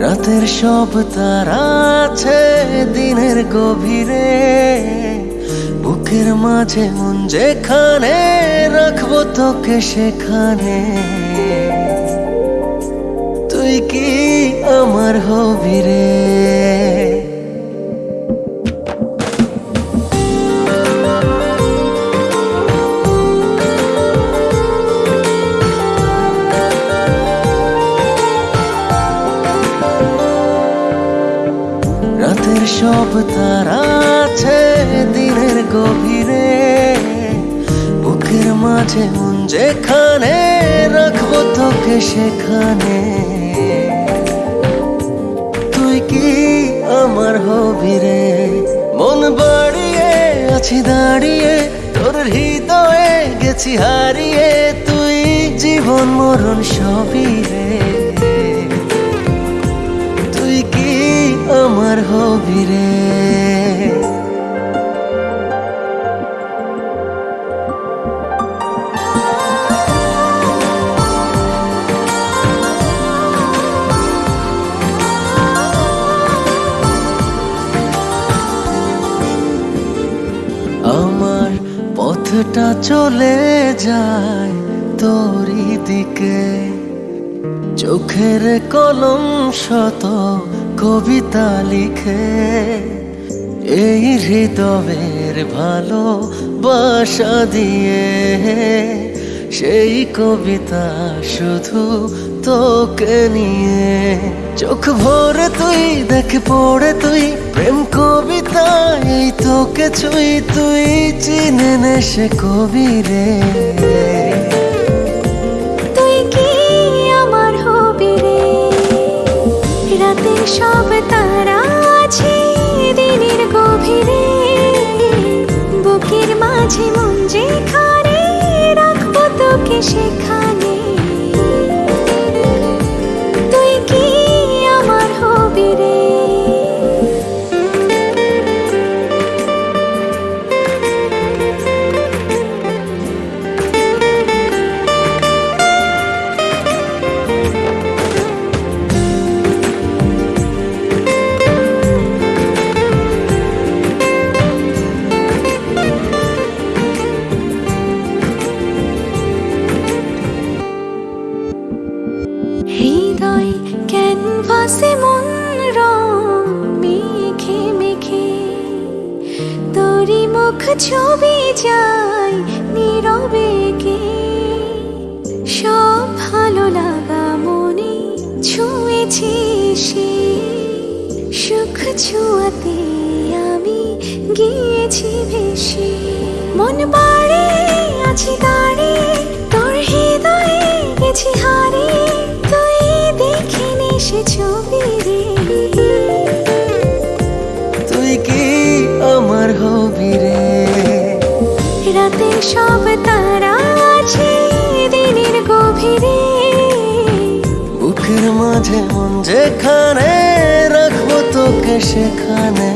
রাতের সব তারা আছে দিনের গভীরে। বুকের মাঝে মন যেখানে রাখব তোকে সেখানে। তুই কি আমার হবি রে রাতের সব তারা আছে দিনের গভীরে। বুকের মাঝে মন যেখানে রাখব তোকে সেখানে। তুই কি আমার হবি রে মন বাড়িয়ে আছি, দাঁড়িয়ে তোর হৃদয়ে গেছি, হারিয়ে তুই জীবন মরণ সবই রে। আমার হবি রে। আমার পথটা চলে যায় তোরই দিকে। চোখের কলম শত কবিতা লিখে এই হৃদয়ের ভালো বাসা দিয়ে সেই কবিতা শুধু তোকে নিয়ে। চোখ ভরে তুই, দেখে পড়ে তুই, প্রেম কবিতা এই তোকে ছুই, তুই চিনে সে কবি রে। গভীরে বুকের মাঝে মন যেখানে রাখব তোকে সেখানে। ছবি যায় নীরবে কে? সব ভালো লাগা মনে ছুঁয়েছি সে। সুখ ছুঁয়াতে আমি গিয়েছি ভেসে। মন বাড়ে সব তারা আছে দিনের গভীরে। বুকের মাঝে মন যেখানে রাখব তোকে সেখানে।